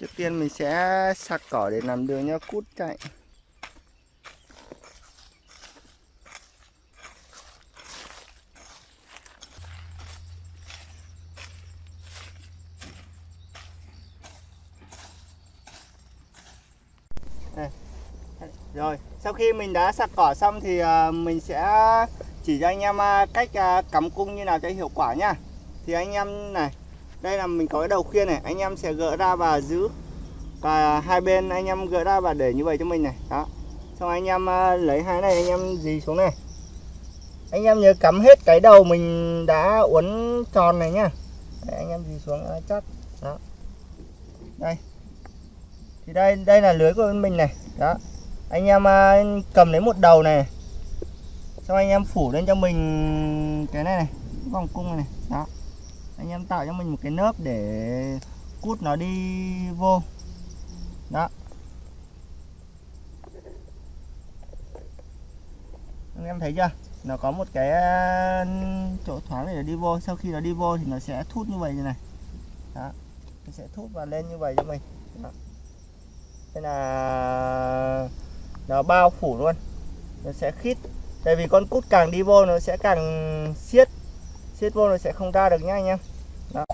Trước tiên mình sẽ sạc cỏ để làm đường cho cút chạy. Rồi, sau khi mình đã sạc cỏ xong thì à, mình sẽ chỉ cho anh em à, cách à, cắm cung như nào cho hiệu quả nhá. Thì anh em này, đây là mình có cái đầu khiên này, anh em sẽ gỡ ra và giữ và hai bên. Anh em gỡ ra và để như vậy cho mình này. Đó. Xong anh em à, lấy hai này anh em dì xuống này. Anh em nhớ cắm hết cái đầu mình đã uốn tròn này nhá. Đấy, anh em dì xuống à, chắc. Đó. Đây. Thì đây đây là lưới của bên mình này. Đó. Anh em à, cầm lấy một đầu này. Xong anh em phủ lên cho mình cái này này. Vòng cung này, này. Đó anh em tạo cho mình một cái nớp để cút nó đi vô. Đó. Anh em thấy chưa? Nó có một cái chỗ thoáng để đi vô. Sau khi nó đi vô thì nó sẽ thút như vậy như này. Đó. Nó sẽ thút và lên như vậy cho mình. Đó. đây là nó bao phủ luôn. Nó sẽ khít. Tại vì con cút càng đi vô nó sẽ càng siết siết vô nó sẽ không ra được nhá anh em đó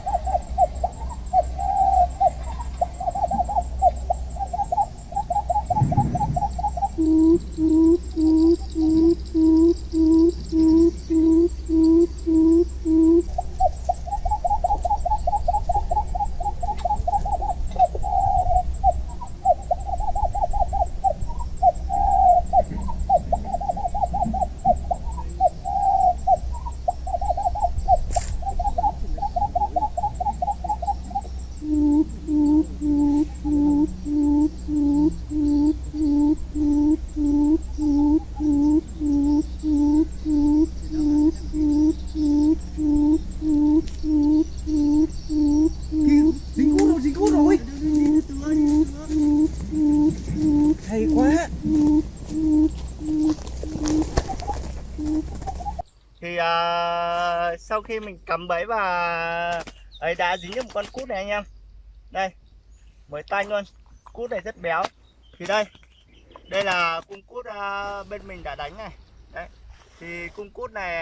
dính cút rồi dính cút rồi hay quá thì à, sau khi mình cắm bẫy và ấy đã dính được một con cút này anh em. Đây mới tanh luôn. Cút này rất béo. Thì đây đây là cung cút à, bên mình đã đánh này. Đấy, thì cung cút này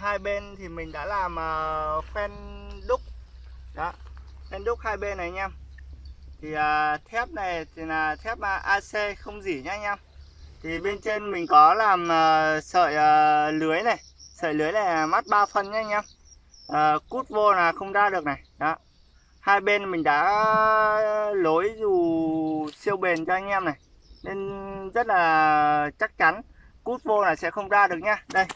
hai bên thì mình đã làm à, phen đúc. Đó, phen đúc hai bên này anh em. Thì à, thép này thì là thép AC không dỉ nhá anh em. Thì bên trên mình có làm sợi lưới này sợi lưới này là mắt 3 phân nhá anh em. À, cút vô là không ra được này. Đó. Hai bên mình đã lối dù siêu bền cho anh em này. Nên rất là chắc chắn cút vô là sẽ không ra được nhá. Đây.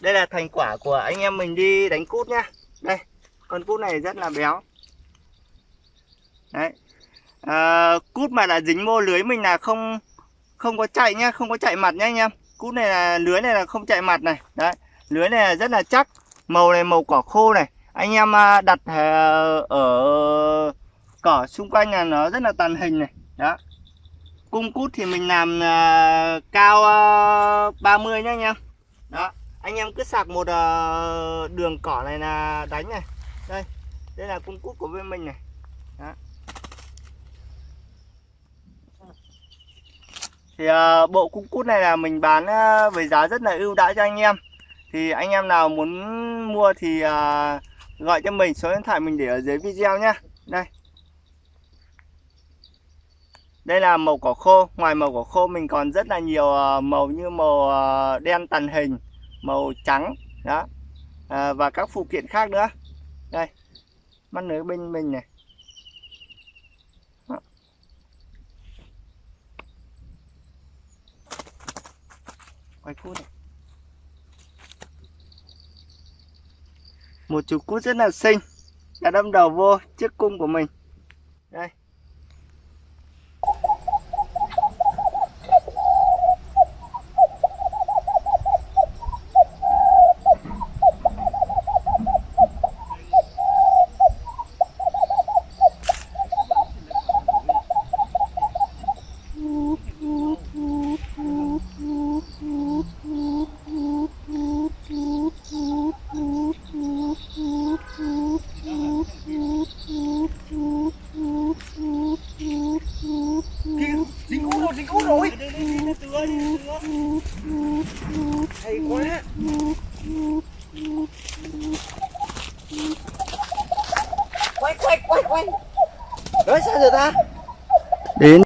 Đây là thành quả của anh em mình đi đánh cút nhá. Đây. Con cút này rất là béo. Đấy. À, cút mà đã dính vô lưới mình là không không có chạy nhá không có chạy mặt nhá anh em cút này là, lưới này là không chạy mặt này. Đấy, lưới này là rất là chắc, màu này màu cỏ khô này. Anh em à, đặt à, ở cỏ xung quanh là nó rất là tàn hình này. Đó. Cung cút thì mình làm à, cao 30 nhá anh em. Đó. Anh em cứ sạc một đường cỏ này là đánh này. Đây đây là cung cút của bên mình này. Đó. Thì uh, bộ cung cút này là mình bán uh, với giá rất là ưu đãi cho anh em. Thì anh em nào muốn mua thì uh, gọi cho mình số điện thoại mình để ở dưới video nhá. Đây. Đây là màu cỏ khô. Ngoài màu cỏ khô mình còn rất là nhiều uh, màu như màu uh, đen tàn hình màu trắng. Đó. À, và các phụ kiện khác nữa. Đây. Mắt lưới bên mình này. Quay cút này một chú cút rất là xinh. Đã đâm đầu vô chiếc cung của mình. Đây. Dày quá quay quay quay quay. Nói sao giờ ta? Đến.